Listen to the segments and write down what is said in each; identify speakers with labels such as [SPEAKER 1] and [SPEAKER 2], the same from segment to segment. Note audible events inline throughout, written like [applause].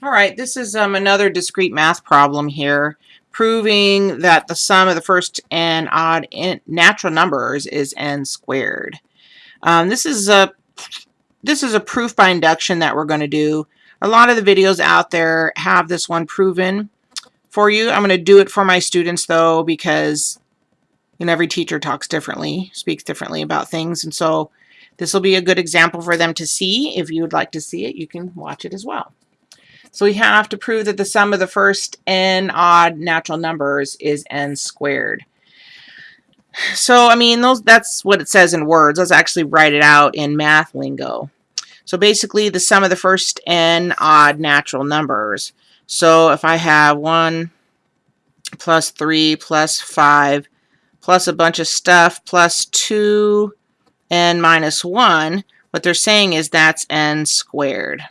[SPEAKER 1] All right, this is um, another discrete math problem here, proving that the sum of the first n odd natural numbers is n squared. Um, this is a this is a proof by induction that we're going to do. A lot of the videos out there have this one proven for you. I'm going to do it for my students though because you know every teacher talks differently, speaks differently about things, and so this will be a good example for them to see. If you would like to see it, you can watch it as well. So we have to prove that the sum of the first n odd natural numbers is n squared. So, I mean, those that's what it says in words. Let's actually write it out in math lingo. So basically, the sum of the first n odd natural numbers. So if I have 1 plus 3 plus 5 plus a bunch of stuff plus 2 n minus 1, what they're saying is that's n squared.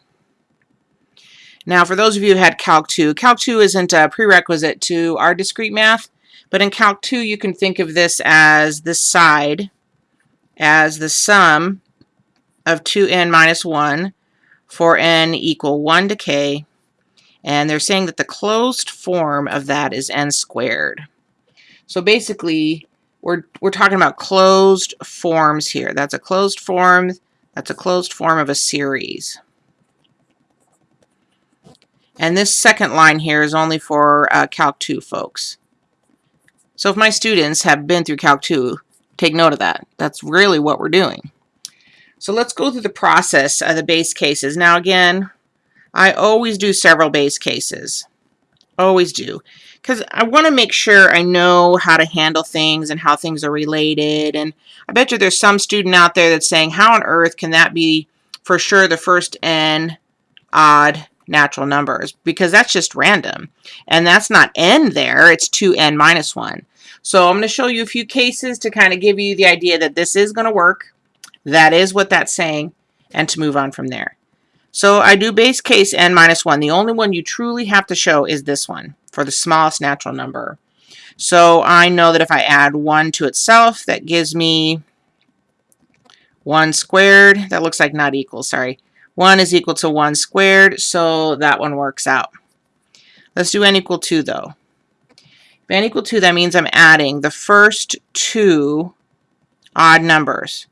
[SPEAKER 1] Now, for those of you who had Calc 2, Calc 2 isn't a prerequisite to our discrete math, but in Calc 2 you can think of this as this side as the sum of 2n minus 1 for n equal 1 to k, and they're saying that the closed form of that is n squared. So basically, we're, we're talking about closed forms here. That's a closed form, that's a closed form of a series. And this second line here is only for uh, Calc 2 folks. So if my students have been through Calc 2, take note of that. That's really what we're doing. So let's go through the process of the base cases. Now again, I always do several base cases. Always do. Because I want to make sure I know how to handle things and how things are related. And I bet you there's some student out there that's saying, how on earth can that be for sure the first n odd natural numbers because that's just random. And that's not n there, it's 2n minus 1. So I'm going to show you a few cases to kind of give you the idea that this is going to work. That is what that's saying, and to move on from there. So I do base case n minus 1. The only one you truly have to show is this one for the smallest natural number. So I know that if I add 1 to itself, that gives me 1 squared. That looks like not equal, sorry. 1 is equal to 1 squared, so that one works out. Let's do n equal 2, though. If n equal 2, that means I'm adding the first two odd numbers.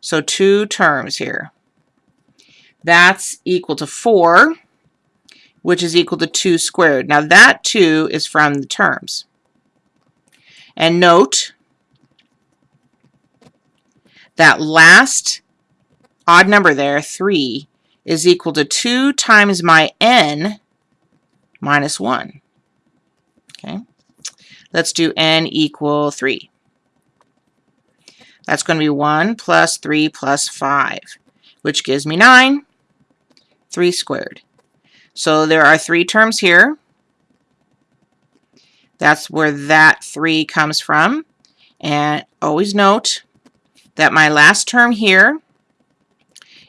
[SPEAKER 1] So two terms here. That's equal to 4, which is equal to 2 squared. Now that 2 is from the terms. And note that last odd number there, 3, is equal to 2 times my n minus 1. Okay, let's do n equal 3. That's going to be 1 plus 3 plus 5, which gives me 9, 3 squared. So there are three terms here. That's where that 3 comes from. And always note that my last term here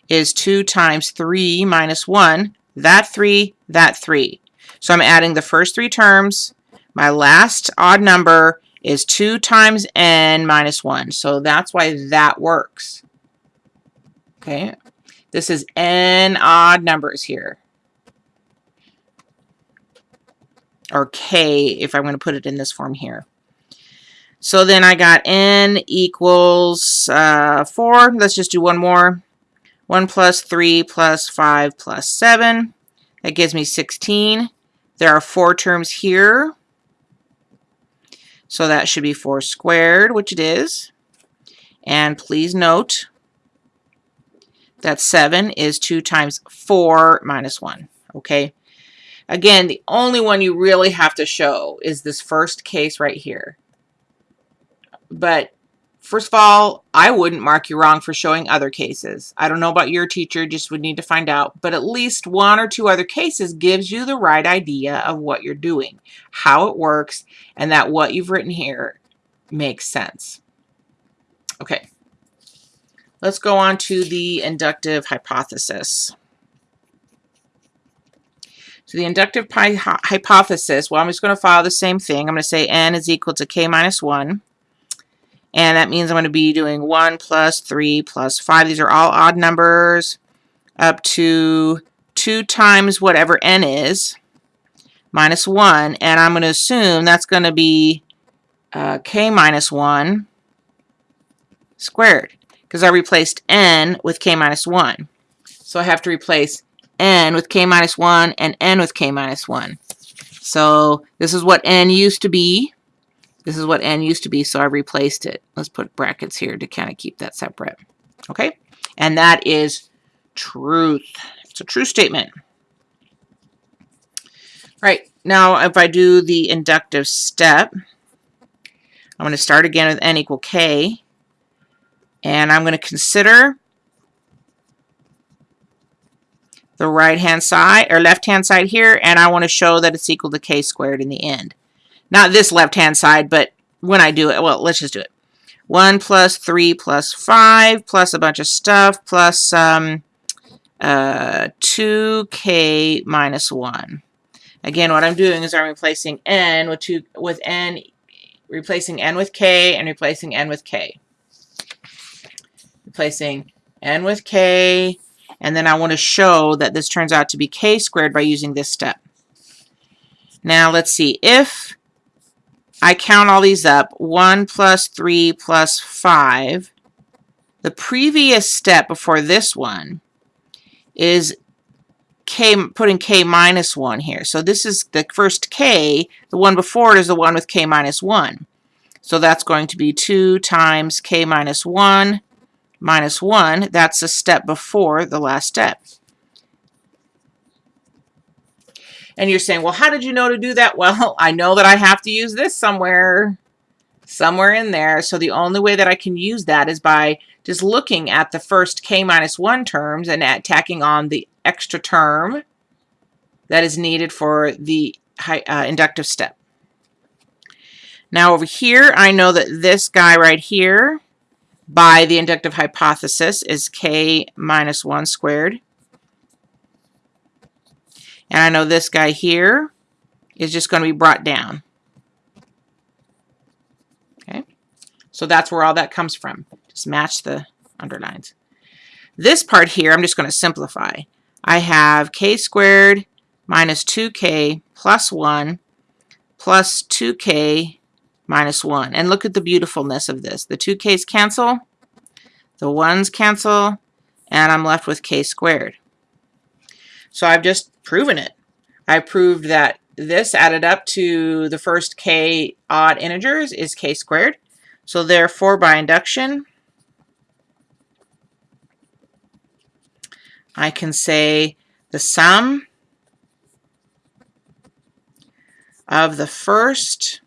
[SPEAKER 1] is 2 times 3 minus 1. That 3, that 3. So I'm adding the first three terms. My last odd number is 2 times n minus 1. So that's why that works. Okay. This is n odd numbers here. Or k if I'm going to put it in this form here. So then I got n equals uh, 4. Let's just do one more. 1 plus 3 plus 5 plus 7. That gives me 16. There are four terms here. So that should be 4 squared, which it is. And please note that 7 is 2 times 4 minus 1. Okay. Again, the only one you really have to show is this first case right here. But First of all, I wouldn't mark you wrong for showing other cases. I don't know about your teacher, just would need to find out. But at least one or two other cases gives you the right idea of what you're doing, how it works, and that what you've written here makes sense. Okay, let's go on to the inductive hypothesis. So the inductive hypothesis, well, I'm just going to follow the same thing. I'm going to say n is equal to k minus 1. And that means I'm going to be doing 1 plus 3 plus 5. These are all odd numbers up to 2 times whatever n is minus 1, and I'm going to assume that's going to be uh, k minus 1 squared because I replaced n with k minus 1. So I have to replace n with k minus 1 and n with k minus 1. So this is what n used to be. This is what n used to be, so I replaced it. Let's put brackets here to kind of keep that separate. Okay? And that is truth. It's a true statement. Right, now if I do the inductive step, I'm going to start again with n equal k. And I'm going to consider the right hand side or left hand side here and I want to show that it's equal to k squared in the end. Not this left hand side but when I do it, well let's just do it. 1 plus 3 plus 5 plus a bunch of stuff plus um, uh, 2k minus 1. Again, what I'm doing is I'm replacing n with, two, with n, replacing n with k and replacing n with k. Replacing n with k and then I want to show that this turns out to be k squared by using this step. Now let's see, if I count all these up, 1 plus 3 plus 5, the previous step before this one is k putting k minus 1 here. So this is the first k, the one before it is the one with k minus 1. So that's going to be 2 times k minus 1 minus 1, that's a step before the last step. And you're saying, well, how did you know to do that? [laughs] Well, I know that I have to use this somewhere, somewhere in there. So the only way that I can use that is by just looking at the first k minus 1 terms and at tacking on the extra term that is needed for the uh, inductive step. Now over here, I know that this guy right here by the inductive hypothesis is k minus 1 squared. And I know this guy here is just going to be brought down. Okay, so that's where all that comes from. Just match the underlines. This part here, I'm just going to simplify. I have k squared minus 2k plus 1 plus 2k minus 1. And look at the beautifulness of this. The 2k's cancel, the 1's cancel, and I'm left with k squared. So I've just proven it. I proved that this added up to the first k odd integers is k squared. So therefore, by induction, I can say the sum of the first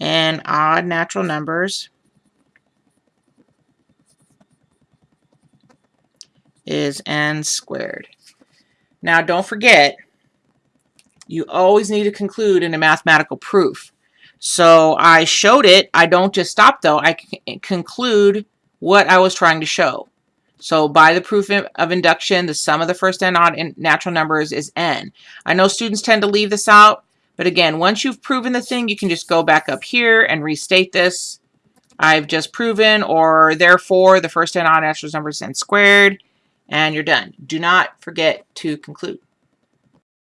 [SPEAKER 1] and odd natural numbers is n squared. Now don't forget, you always need to conclude in a mathematical proof. So I showed it. I don't just stop though. I eh, conclude what I was trying to show. So by the proof of induction, the sum of the first n odd natural numbers is n. I know students tend to leave this out. But again, once you've proven the thing, you can just go back up here and restate this. I've just proven, or therefore, the first n odd natural numbers is n squared, and you're done. Do not forget to conclude.